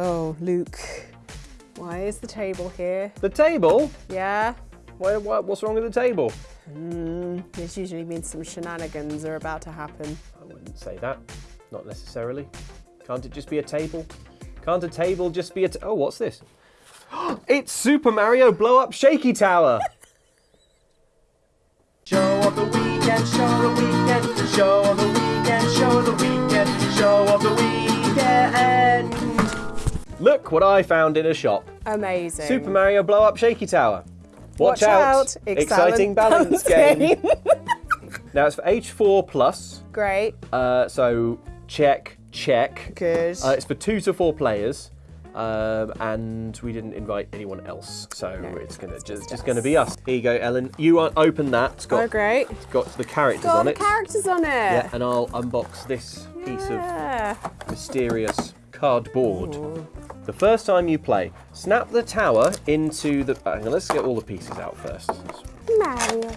Oh, Luke. Why is the table here? The table? Yeah? Why, why, what's wrong with the table? Mm, this usually means some shenanigans are about to happen. I wouldn't say that. Not necessarily. Can't it just be a table? Can't a table just be a t- Oh, what's this? it's Super Mario Blow Up Shaky Tower! Show of the weekend, show of the weekend, show of the weekend, show of the weekend, show of the weekend. Look what I found in a shop. Amazing. Super Mario Blow Up Shaky Tower. Watch, Watch out, Exciting balance, game. now it's for H4 plus, Great. uh, so check, check. Good. Uh, it's for two to four players, um, and we didn't invite anyone else, so it's gonna just, just gonna be us. Here you go, Ellen. You open that. It's got oh, great. it's got the characters Got on the it. characters on it. yeah, and I'll unbox this piece of mysterious cardboard. The first time you play, snap the tower into the. Uh, hang on, let's get all the pieces out first. Mario.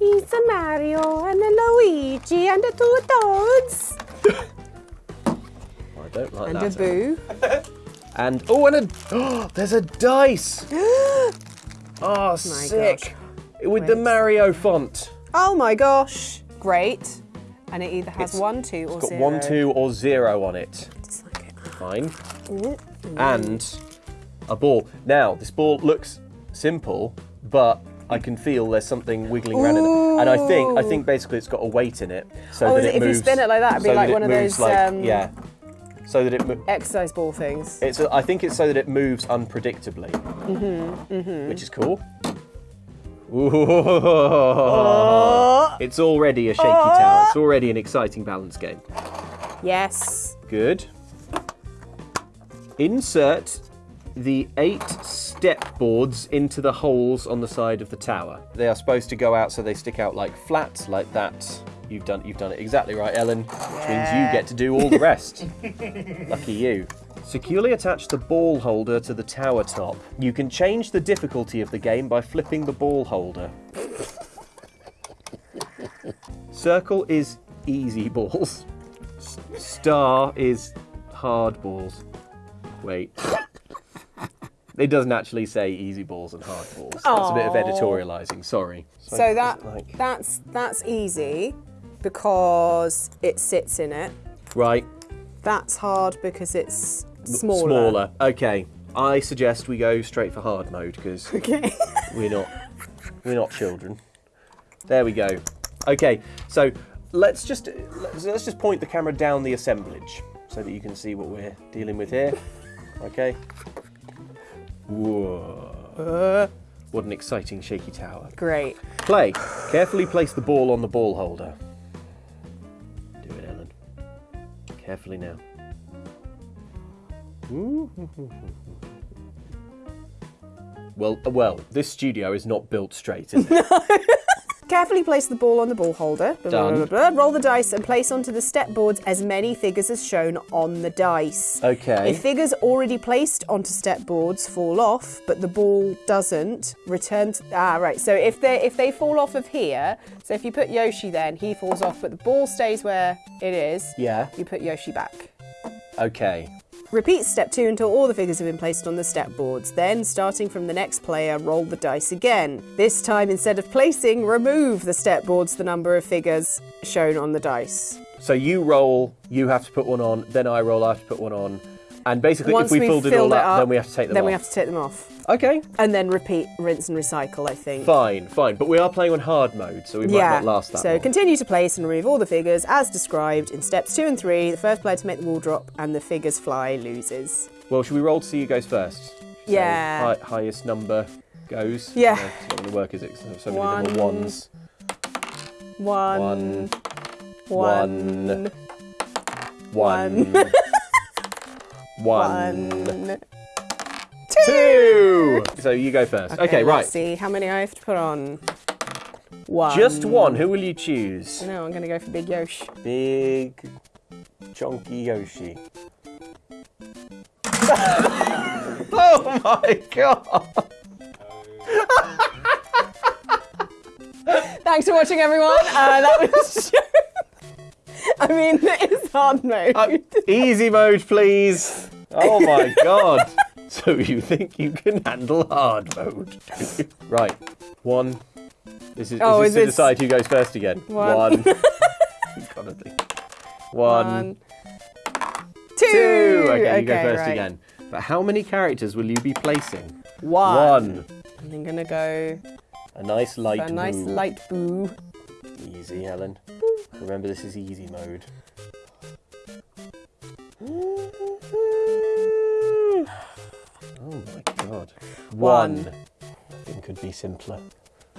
He's a Mario and a Luigi and a two toads. I don't like And that. And a boo. And oh, and a oh, there's a dice. Oh, ah, sick! With the Mario font. Oh my gosh. Great. And it either has It's- one, two, or It's got zero. one, two, or zero on it. Just it. And a ball. Now, this ball looks simple, but I can feel there's something wiggling around in it. And I think I think basically it's got a weight in it. So Oh, that is it it- if you spin it like that, it'd be so like one of those, like- um, yeah. So that it Exercise ball things. it's I think it's so that it moves unpredictably. Mm-hmm, Which is cool. Ooh. Oh. It's already a shaky tower. It's already an exciting balance game. Yes. Good. Insert the eight step boards into the holes on the side of the tower. They are supposed to go out so they stick out like flat, like that. You've done you've done it exactly right, Ellen. Which means you get to do all the rest. Lucky you. Securely attach the ball holder to the tower top. You can change the difficulty of the game by flipping the ball holder. Circle is easy balls. S- Star is hard balls. Wait. It doesn't actually say easy balls and hard balls. That's a bit of editorializing, sorry. So that like- that's that's easy because it sits in it. Right. That's hard because it's smaller. Smaller. Okay. I suggest we go straight for hard mode because Okay. we're not we're not children. There we go. Okay, so let's just let's, let's just point the camera down the assemblage so that you can see what we're dealing with here. Okay. Whoa. What an exciting shaky tower. Great. Play. Carefully place the ball on the ball holder. Do it, Ellen. Carefully now. Well, uh, well, this studio is not built straight, is it? Carefully place the ball on the ball holder. Done. blah, blah, blah. Roll the dice and place onto the step boards as many figures as shown on the dice. Okay. If figures already placed onto step boards fall off, but the ball doesn't, return to ah right. So if they if they fall off of here, so if you put Yoshi then he falls off, but the ball stays where it is, Yeah. you put Yoshi back. Okay. Repeat step two until all the figures have been placed on the step boards. Then, starting from the next player, roll the dice again. This time, instead of placing, remove the step boards the number of figures shown on the dice. So you roll, you have to put one on, then I roll, I have to put one on. And basically, Once if we filled it all up, up, then we have to take them Then off. Then we have to take them off. Okay, And then repeat, rinse and recycle, I think. fine, fine. But we are playing on hard mode, so we might yeah. not last that so long. continue to place and remove all the figures as described in steps two and three. The first player to make the wall drop and the figures fly loses. Well, should we roll to see who goes first? So Yeah. hi- highest number goes. Yeah. No, it's not going to work, is it? so many One. little ones. One. One. One. One. One. One. Two. So you go first. Okay, right. Let's see how many I have to put on. One. Just one. Who will you choose? No, I'm going to go for Big Yosh. Big, chunky Yoshi. oh my god! Thanks for watching, everyone. Uh, that was. I mean, it's hard mode. Uh, easy mode, please. Oh my god! So you think you can handle hard mode? right, one. This is, Oh, is is this to this- decide who goes first again? One. You've got to think. One, One, two. two. Okay, you go first right. again. But how many characters will you be placing? One. One. I'm gonna go A nice light a nice blue. light blue. Easy, Helen. Remember, this is easy mode. God. One. One. Nothing could be simpler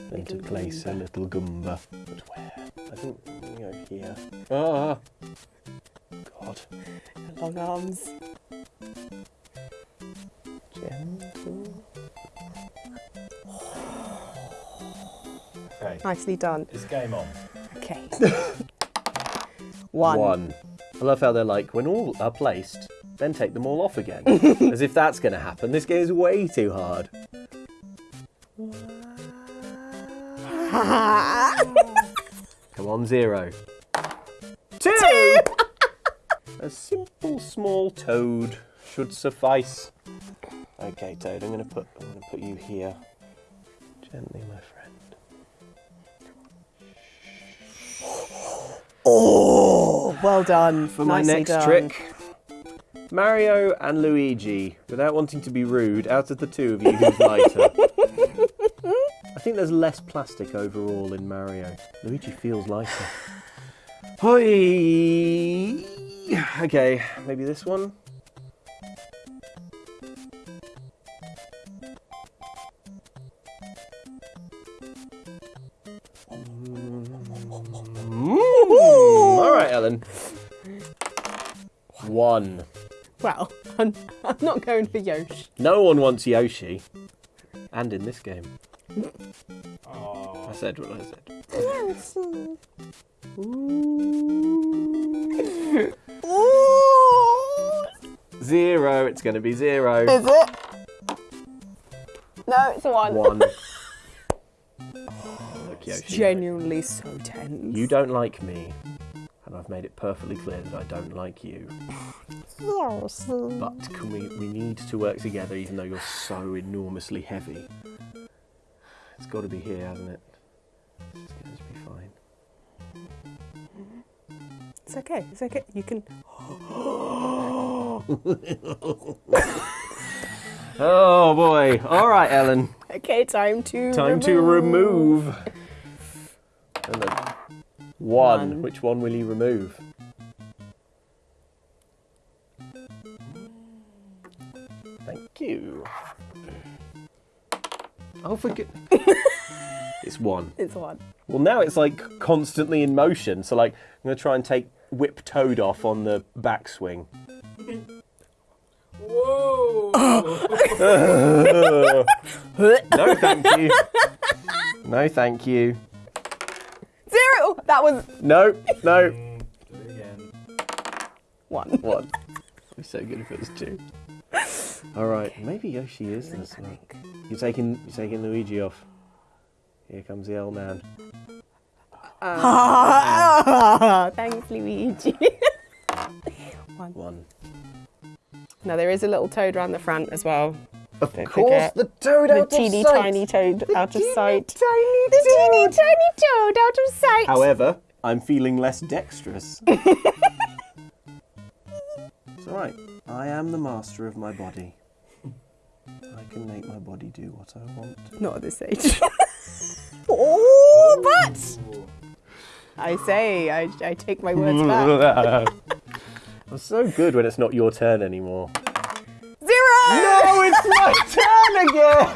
than to place a little Goomba. But where? I think, you know, here. Ah! God. Long arms. Gentle. Okay, Nicely done. it's game on. Okay. One. One. I love how they're like, when all are placed, then take them all off again. As if that's going to happen. This game is way too hard. Come on, zero. Two! A simple small toad should suffice. Okay, Toad, I'm gonna put I'm gonna put you here. Gently, my friend. Oh, well done. For my next done. trick, Mario and Luigi, without wanting to be rude, out of the two of you, who's lighter? I think there's less plastic overall in Mario. Luigi feels lighter. Hoi! Okay, maybe this one? Mm. All right, Ellen. One. Well, I'm, I'm not going for Yoshi. No one wants Yoshi. And in this game. Oh, I said what I said. Zero. It's going to be zero. Is it? No, it's a one. One. Look, It's Yoshi. genuinely so tense. You don't like me. And I've made it perfectly clear that I don't like you. But can we, we need to work together even though you're so enormously heavy. It's got to be here, hasn't it? It's going to be fine. It's okay. It's okay. You can. Oh boy. All right, Ellen. Okay, time to. Time to remove. And then one. One. Which one will you remove? Forget. it's one. It's one. Well, now it's like constantly in motion. So, like, I'm going to try and take Whip Toad off on the backswing. Whoa! No, thank you. No, thank you. Zero! That was No, no. Mm, do it again. one. One. It'd be so good if it was two. All right, maybe Yoshi is this one. You're taking you're taking Luigi off. Here comes the old man. Ah. Thanks, Luigi. One. One. now, there is a little toad around the front as well. Of Don't course, the toad The out of teeny sight. tiny toad out of sight. Tiny The teeny tiny toad out of sight. However, I'm feeling less dexterous. it's all right. I am the master of my body. I can make my body do what I want. Not at this age. oh, but I say, I, I take my words back. I'm so good when it's not your turn anymore. Zero! No, it's my turn again!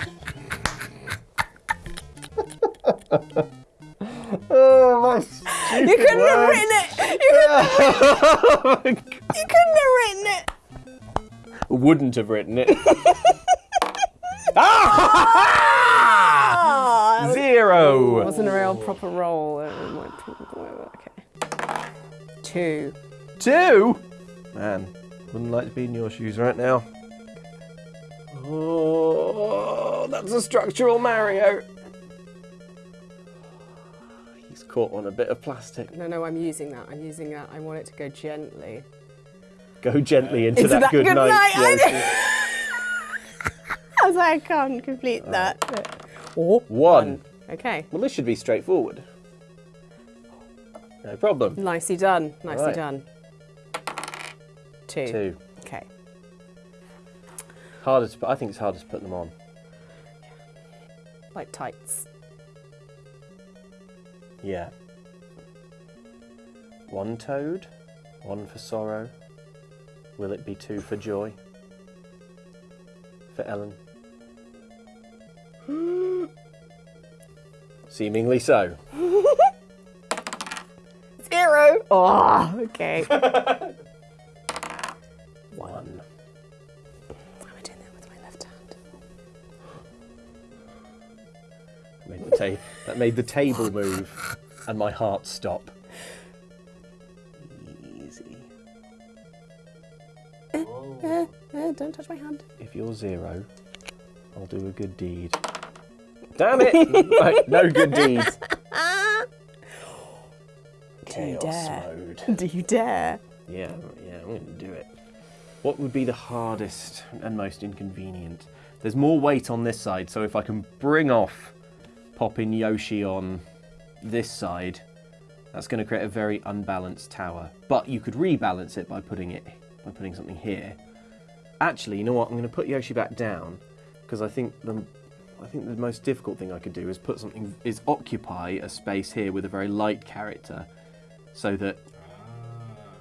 oh, my stupid oh You couldn't have written it! You couldn't, you couldn't have written it! Wouldn't have written it. Ah, Zero! wasn't a real proper roll. Okay. Two. Two? Man, wouldn't like to be in your shoes right now. Oh, that's a structural Mario. He's caught on a bit of plastic. No, no, I'm using that. I'm using that. I want it to go gently. Go gently into, Into that, that good, good night. night, I I was like, I can't complete that. Or One. Okay. Well, this should be straightforward. No problem. Nicely done. Nicely Right. done. Two. Two. Okay. Harder to, I think it's harder to put them on. Like tights. Yeah. One toad, one for sorrow. Will it be two for joy? For Ellen? Hmm. Seemingly so. Zero. Oh, okay. One. Why am I doing that with my left hand? Made the ta- that made the table move and my heart stop. Don't touch my hand. If you're zero, I'll do a good deed. Damn it! right, no good deeds. Chaos dare? mode. Do you dare? Yeah, yeah, I'm going to do it. What would be the hardest and most inconvenient? There's more weight on this side, so if I can bring off popping Yoshi on this side, that's going to create a very unbalanced tower. But you could rebalance it by putting it by putting something here. Actually, you know what? I'm going to put Yoshi back down because I think the I think the most difficult thing I could do is put something is occupy a space here with a very light character, so that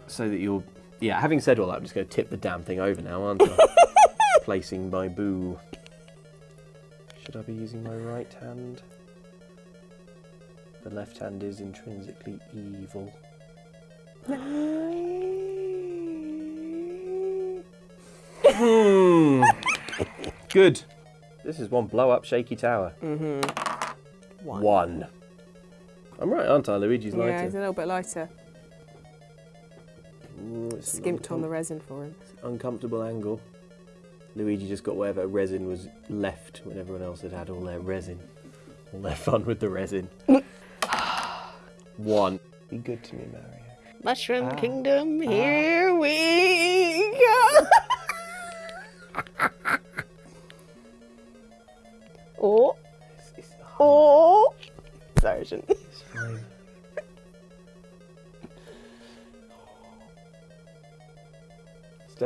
so that you're yeah. Having said all that, I'm just going to tip the damn thing over now, aren't I? Placing my boo. Should I be using my right hand? The left hand is intrinsically evil. Hmm. Good. This is one blow up shaky tower. Mm One. One. I'm right, aren't I? Luigi's Yeah, lighter. he's a little bit lighter. Ooh, Skimped on the resin for him. uncomfortable angle. Luigi just got whatever resin was left when everyone else had had all their resin. All their fun with the resin. One. Be good to me, Mario. Mushroom Ah. Kingdom, here we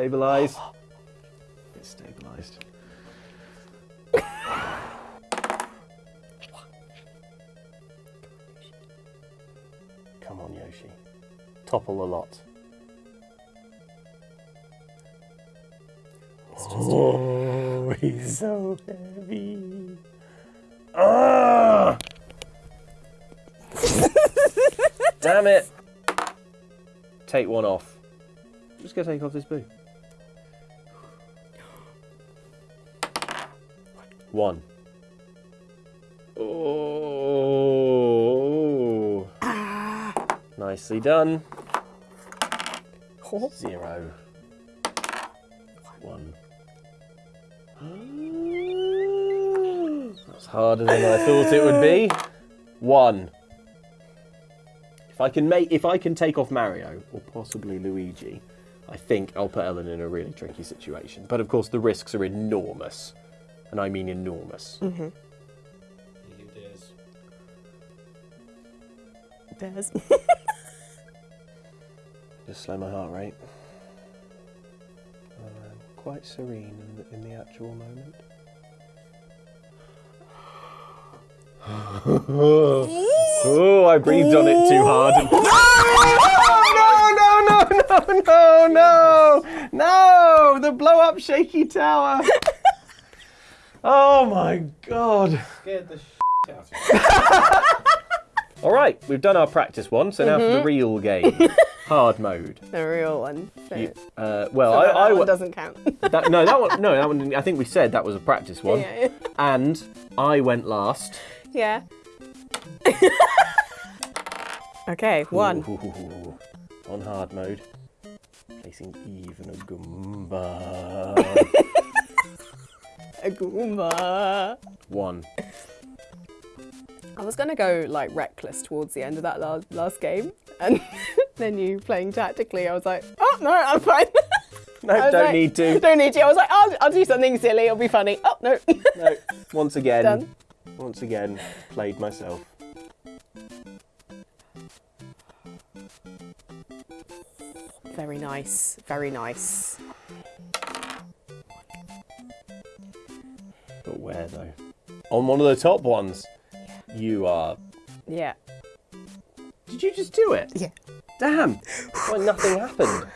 Stabilize. It's stabilized. Come on, Yoshi. Topple a lot. Oh, he's so heavy. Ah! Damn it! Take one off. I'm just gonna take off this boo. One. Oh. Nicely done. Oh. Zero. One. That's harder than I thought it would be. One. If I can make, if I can take off Mario or possibly Luigi, I think I'll put Ellen in a really tricky situation. But of course, the risks are enormous, and I mean enormous. Mm -hmm. Bears. Just slow my heart rate. I'm quite serene in the, in the actual moment. oh, I breathed on it too hard. No, no, no, no, no, no, no, no! The blow up shaky tower. Oh my god. Scared the shit out of me. All right, we've done our practice one, so now for the real game. Hard mode. the real one. So, You- uh, well, so I, that I one wa- doesn't count. that, no, that one, no, that one. I think we said that was a practice one, yeah, and I went last. yeah. okay, one. Ooh, on hard mode, placing even a Goomba. A Goomba. one. I was gonna go like reckless towards the end of that last, last game and then you playing tactically. I was like, oh no, I'm fine. No, I don't like, need to. Don't need to. I was like, I'll, I'll do something silly. It'll be funny. Oh no. No. Once again. Done. Once again, played myself. very nice. Very nice. Where though? On one of the top ones. You are. Yeah. Did you just do it? Yeah. Damn. Why nothing happened?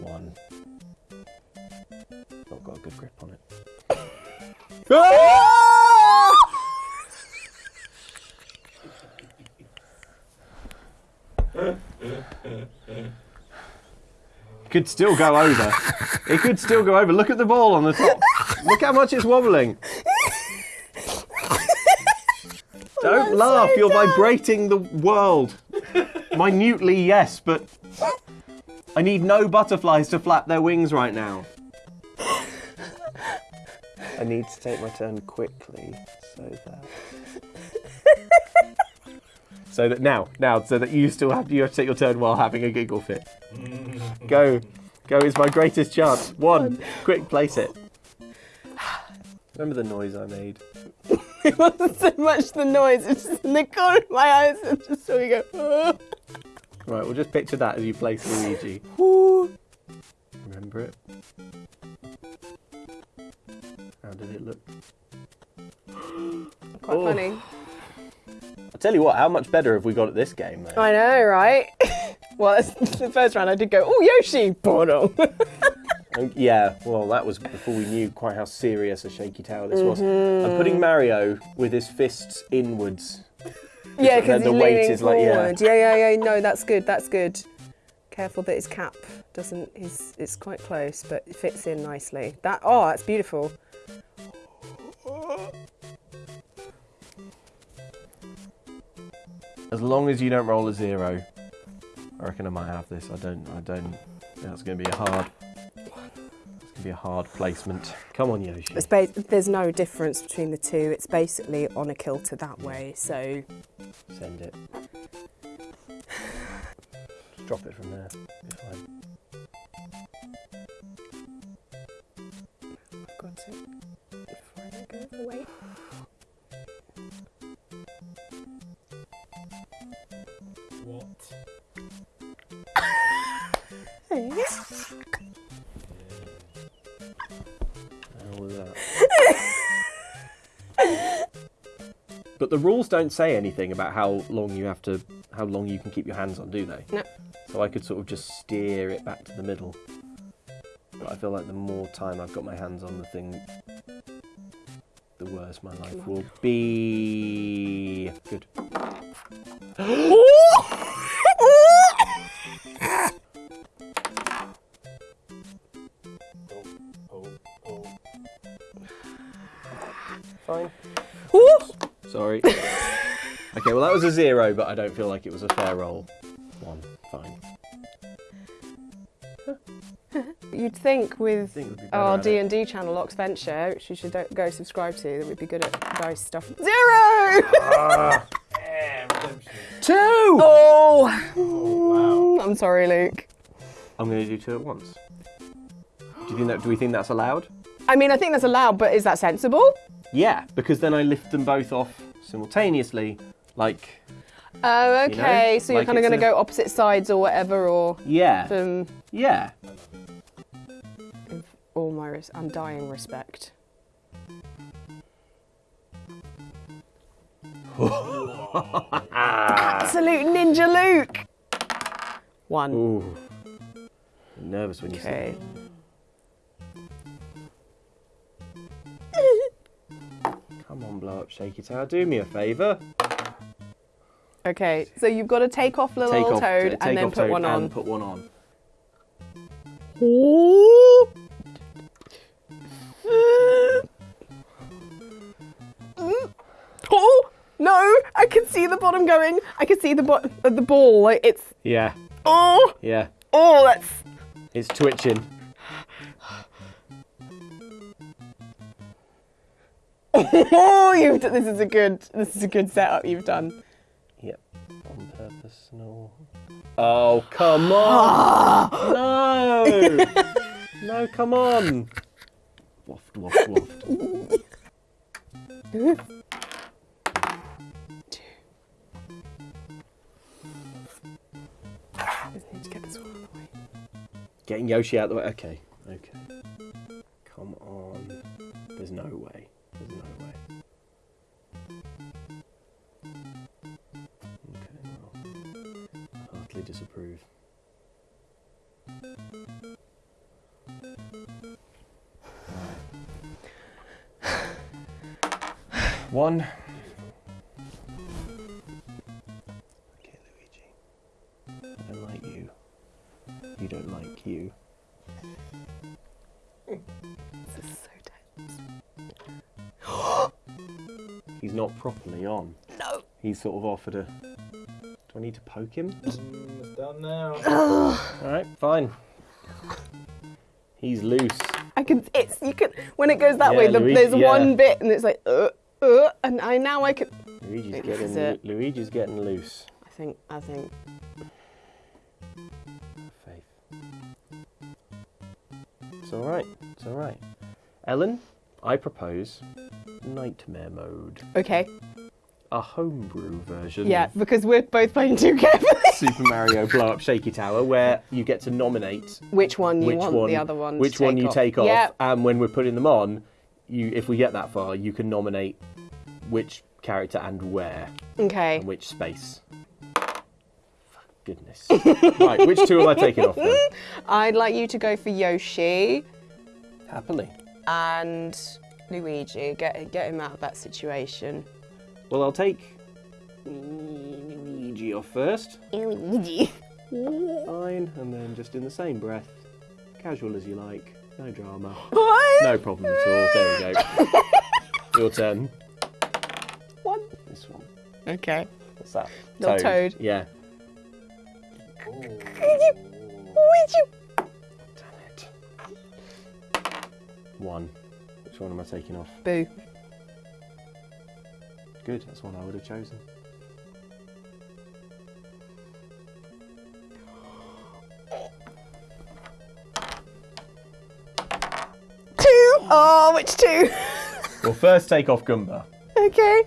One. Not got a good grip on it. Ah! could still go over. It could still go over. Look at the ball on the top. Look how much it's wobbling. Don't laugh. so You're dumb. vibrating the world. Minutely, yes, but I need no butterflies to flap their wings right now. I need to take my turn quickly, so that. So that now, now, so that you still have you have to take your turn while having a giggle fit. Go, go is my greatest chance. One, quick, place it. Remember the noise I made? It wasn't so much the noise. It's just in the corner of my eyes. and just saw you go. "Oh." Right, we'll just picture that as you place Luigi. Remember it? How did it look? Quite Oh. funny. I tell you what, how much better have we got at this game though? I know, right? well, the first round I did go, oh, Yoshi! Bono. Um, yeah, well, that was before we knew quite how serious a shaky tower this was. I'm putting Mario with his fists inwards. yeah, because the he's weight leaning is like, yeah. yeah, yeah, yeah. No, that's good. That's good. Careful that his cap doesn't. He's. It's quite close, but it fits in nicely. That. Oh, that's beautiful. As long as you don't roll a zero, I reckon I might have this. I don't. I don't. That's going to be a hard. It's be a hard placement. Come on, Yoshi. It's ba- there's no difference between the two. It's basically on a kilter that way. So Send it. Just drop it from there. Be fine. got it. Before I go the way. What? but the rules don't say anything about how long you have to, how long you can keep your hands on, do they? No. So I could sort of just steer it back to the middle. But I feel like the more time I've got my hands on the thing, the worse my life will be. Good. Oh, was a zero, but I don't feel like it was a fair roll. One. Fine. You'd think with think we'd be better our at it. D and D channel, Oxventure, which you should go subscribe to, that we'd be good at dice stuff. Zero. Yeah. Two. Oh. Oh, I'm sorry, Luke. I'm going to do two at once. Do you think that? Do we think that's allowed? I mean, I think that's allowed, but is that sensible? Yeah, because then I lift them both off simultaneously. Like, Oh, You know, okay. so you're like kind of going to a- go opposite sides or whatever, or yeah, um, yeah. all my res- undying respect. Absolute ninja Luke. One. Ooh, I'm nervous when you say. Okay. Come on, blow up, shaky tower. Do me a favour. Okay. So you've got to take off little Take old off, toad take and then off put Toad one and on. Put one on. Oh no! I can see the bottom going. I can see the bot- uh, the ball. Like it's Yeah, oh yeah. oh that's It's twitching. oh you've d- this is a good this is a good setup you've done. Yep. On purpose, no. Oh, come on! no! No, come on! Waft, waft, waft. Just get this one out of the way. Getting Yoshi out of the way. Okay, okay. Come on. There's no way. Disapprove. One. Okay, Luigi. I don't like you. You don't like you. This is so tense. He's not properly on. No. He's sort of offered a. Do I need to poke him? It's done now. Alright, fine. He's loose. I can. It's you can. When it goes that Yeah, way, the, Luigi- there's yeah. one bit, and it's like, uh, uh, and I now I can. Luigi's getting. Luigi's getting loose. I think. I think. Faith. It's alright. It's alright. Ellen, I propose nightmare mode. Okay. A homebrew version Yeah, because we're both playing too carefully. Super Mario Blow Up Shaky Tower where you get to nominate Which one you which want one the other one? to which one you off. take off Yeah. and when we're putting them on you if we get that far you can nominate which character and where Okay. and which space goodness right which two am i taking off then I'd like you to go for Yoshi happily and Luigi. Get get him out of that situation. Well i'll take luigi off first Luigi. fine and then just in the same breath casual as you like no drama What? no problem at all there we go your turn One. this one Okay. what's that Little toad. yeah Luigi. Damn it. One. Which one am I taking off? Boo. Good, that's one I would have chosen. Two. Oh, which two? Well, first take off Goomba. okay.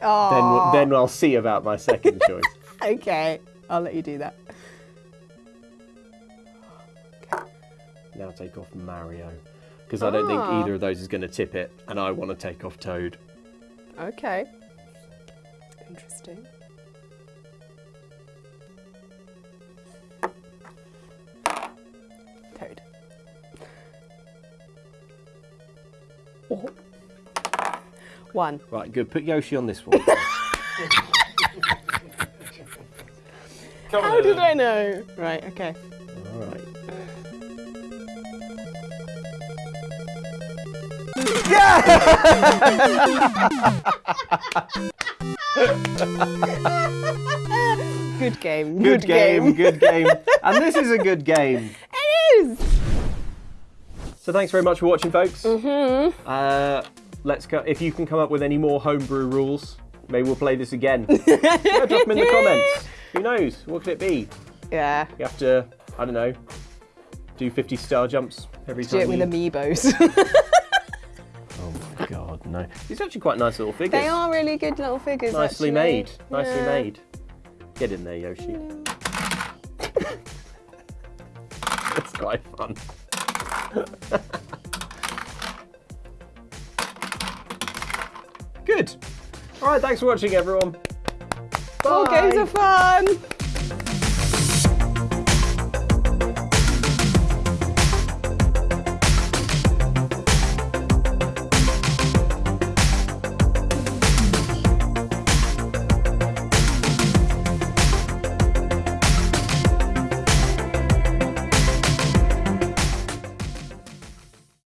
Then, Oh. then I'll see about my second choice. Okay. I'll let you do that. Now take off Mario. Because I don't think Ah. either of those is going to tip it, and I want to take off Toad. Okay. Interesting. Toad. Oh. One. Right, good. Put Yoshi on this one. Come How on, did Ellen. I know? Right, okay. All right. Good game. Good, game, good game. And this is a good game. It is. So thanks very much for watching, folks. Mm-hmm. Uh, let's go. If you can come up with any more homebrew rules, maybe we'll play this again. yeah, drop them in the comments. Who knows? What could it be? Yeah. You have to, I don't know, do 50 star jumps every Do time. it with you... amiibos. No. These are actually quite nice little figures. they are really good little figures. Nicely actually. made. Nicely Yeah. made. Get in there, Yoshi. That's quite fun. Good. All right, thanks for watching, everyone. All games are fun.